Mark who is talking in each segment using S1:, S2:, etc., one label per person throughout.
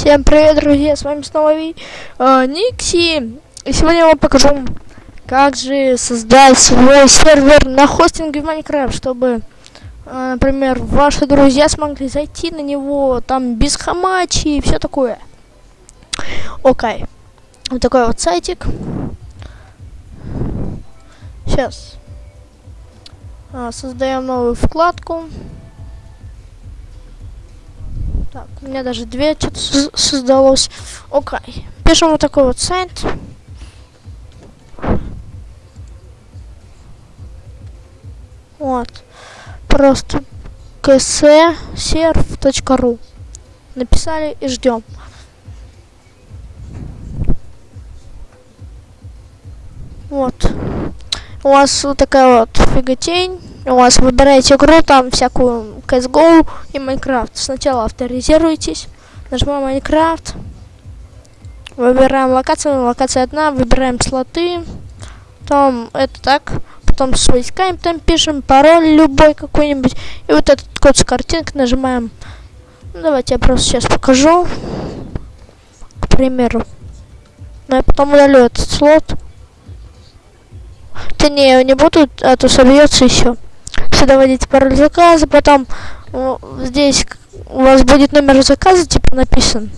S1: Всем привет, друзья, с вами снова Ви, э, Никси. И сегодня я вам покажу, как же создать свой сервер на хостинге в Майнкрафт, чтобы, э, например, ваши друзья смогли зайти на него там без хамачи и все такое. Окей. Вот такой вот сайтик. Сейчас. А, создаем новую вкладку. Так, у меня даже две что-то создалось. Окей. Пишем вот такой вот сайт. Вот. Просто kserv.ru Написали и ждем. Вот. У вас вот такая вот фиготень у вас выбираете игру, там всякую CSGO и Minecraft. Сначала авторизируйтесь, нажимаем Minecraft, выбираем локацию, локация одна, выбираем слоты, там это так, потом с войсками там пишем, пароль любой какой-нибудь, и вот этот код с картинкой нажимаем. Ну, давайте я просто сейчас покажу, к примеру. Но я потом удалю этот слот. Да не, не буду, а то собьется еще сюда вводите пароль заказа, потом здесь у вас будет номер заказа, типа написан.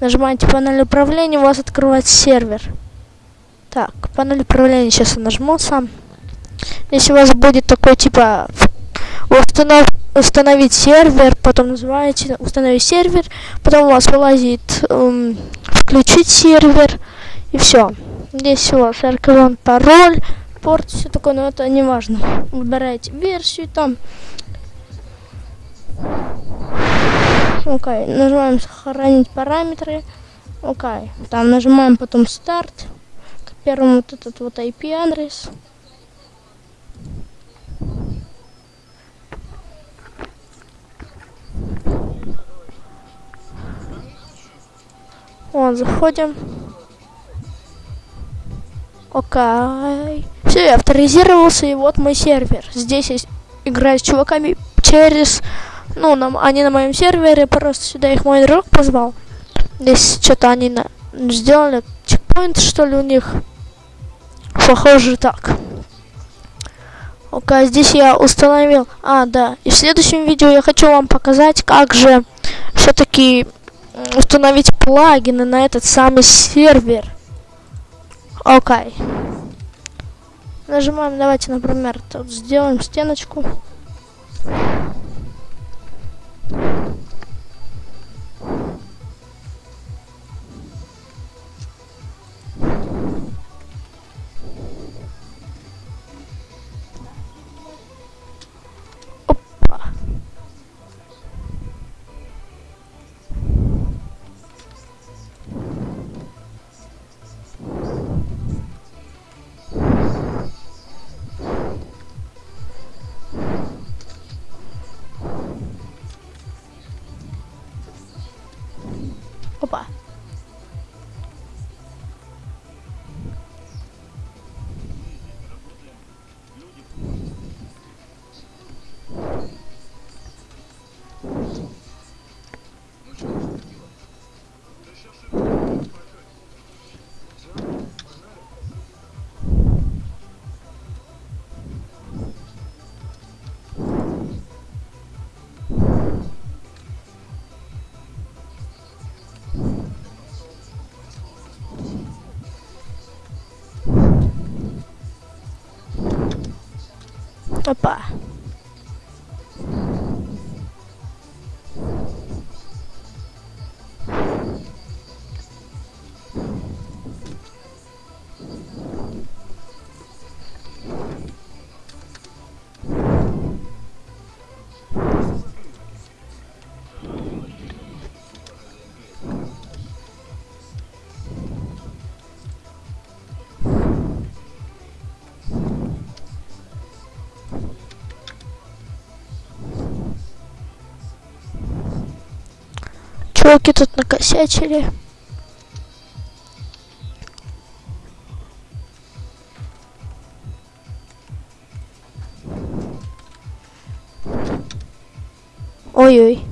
S1: Нажимаете панель управления, у вас открывается сервер. Так, панель управления сейчас я нажму сам. Если у вас будет такой типа установ, установить сервер, потом называете установить сервер, потом у вас вылазит эм, включить сервер и все. Здесь у вас аркадон пароль порт, все такое, но это не важно. Выбираете версию там. Окей, okay. нажимаем сохранить параметры. Окей, okay. там нажимаем потом старт. К первому вот этот вот IP адрес. Вот, заходим. Окей. Все, я авторизировался, и вот мой сервер. Здесь я играю с чуваками через... Ну, на, они на моем сервере, просто сюда их мой друг позвал. Здесь что-то они на, сделали чекпоинт, что ли, у них. Похоже так. Окей, здесь я установил... А, да. И в следующем видео я хочу вам показать, как же все-таки установить плагины на этот самый сервер. Окей. Okay. Нажимаем, давайте, например, тут сделаем стеночку. 拜拜。Опа. Опа. Чуваки тут накосячили. Ой-ой.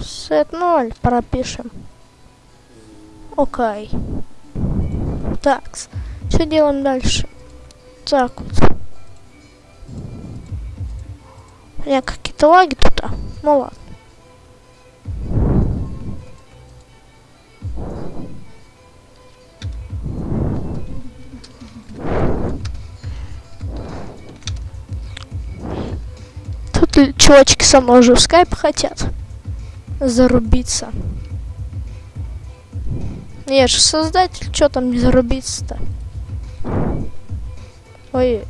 S1: Сет 0 пропишем. Окей. Так, что делаем дальше? Так вот. У меня какие-то лаги тут. А? Ну ладно. Тут чувачки со мной уже в скайп хотят зарубиться. Я же создатель, что там не зарубиться-то? Ой.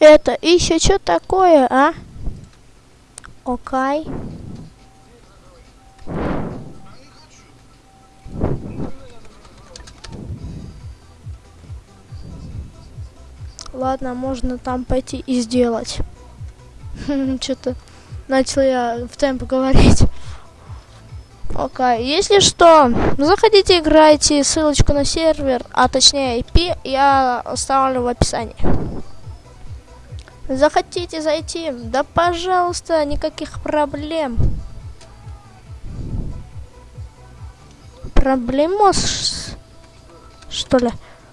S1: Это еще что такое, а? Окей. Ладно, можно там пойти и сделать. Что-то начал я в темп говорить. Окей, okay. если что, заходите, играйте, ссылочку на сервер, а точнее IP я оставлю в описании. Захотите зайти? Да пожалуйста, никаких проблем. Проблемос, что ли?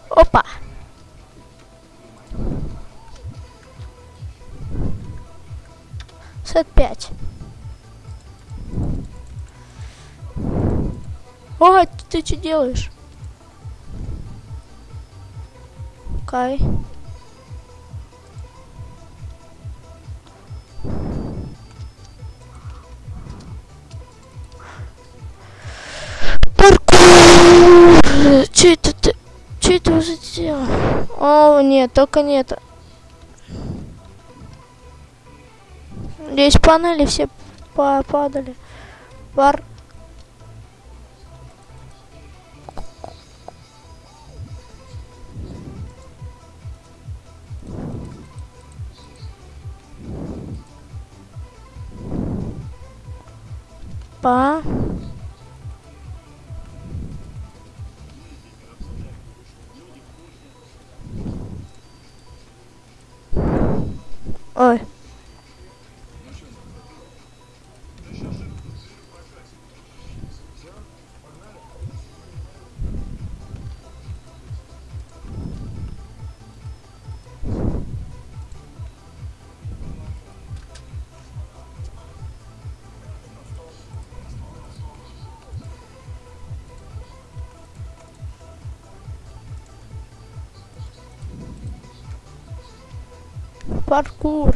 S1: Опа! Сет 5. О, ты что делаешь? Окей. Okay. Нет, только нет. Здесь панели все попадали. Пар. Па. Паркур.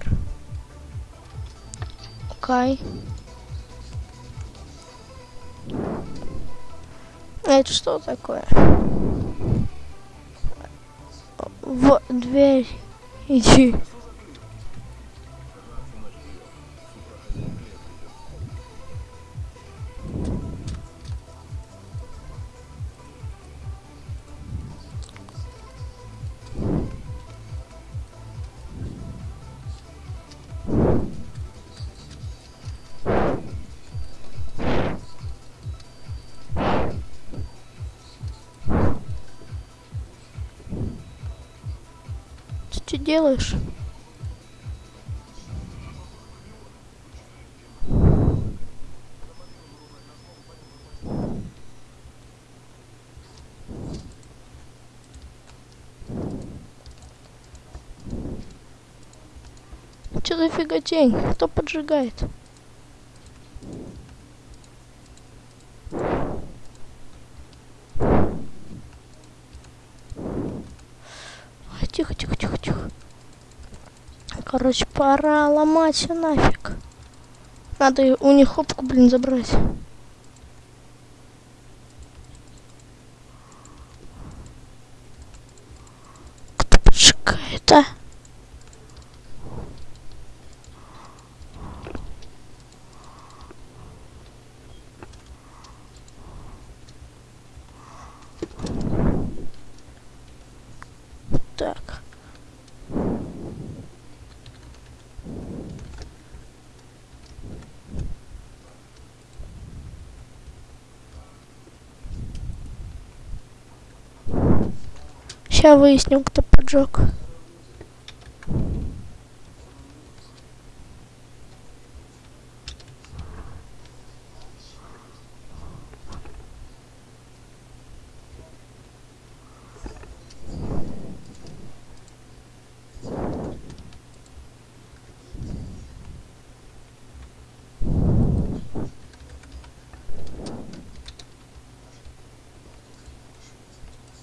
S1: Окей. Это что такое? В дверь. Иди. Что делаешь? Что за фиготень? Кто поджигает? Короче, пора ломать все нафиг. Надо у них хопку, блин, забрать. Кто поджигает, а? Так. Сейчас выясним, кто поджег.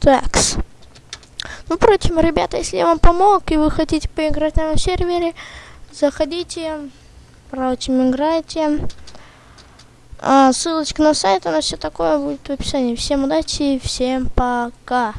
S1: Такс. Ну, впрочем, ребята, если я вам помог, и вы хотите поиграть на моем сервере, заходите, впрочем, играйте. А, ссылочка на сайт, на все такое будет в описании. Всем удачи, всем пока.